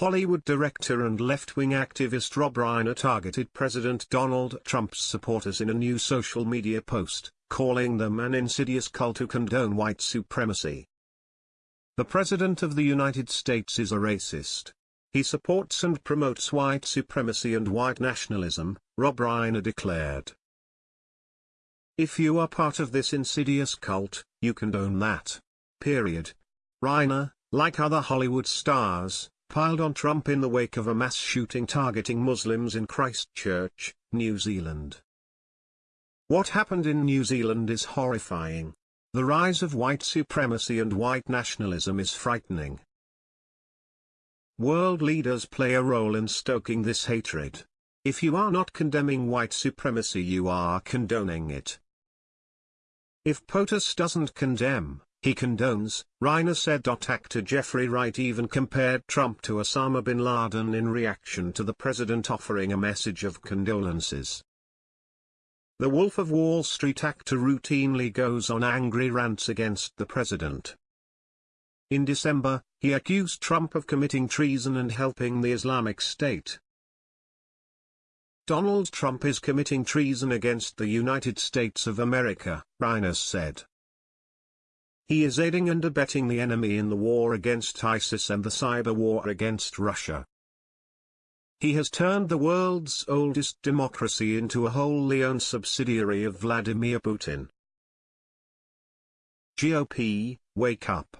Hollywood director and left-wing activist Rob Reiner targeted President Donald Trump's supporters in a new social media post, calling them an insidious cult who condone white supremacy. The President of the United States is a racist. He supports and promotes white supremacy and white nationalism, Rob Reiner declared. If you are part of this insidious cult, you condone that. Period. Reiner, like other Hollywood stars, piled on Trump in the wake of a mass shooting targeting Muslims in Christchurch, New Zealand. What happened in New Zealand is horrifying. The rise of white supremacy and white nationalism is frightening. World leaders play a role in stoking this hatred. If you are not condemning white supremacy you are condoning it. If POTUS doesn't condemn, he condones, Reiner said. Actor Jeffrey Wright even compared Trump to Osama bin Laden in reaction to the president offering a message of condolences. The Wolf of Wall Street actor routinely goes on angry rants against the president. In December, he accused Trump of committing treason and helping the Islamic State. Donald Trump is committing treason against the United States of America, Reiner said. He is aiding and abetting the enemy in the war against ISIS and the cyber war against Russia. He has turned the world's oldest democracy into a wholly owned subsidiary of Vladimir Putin. GOP, wake up.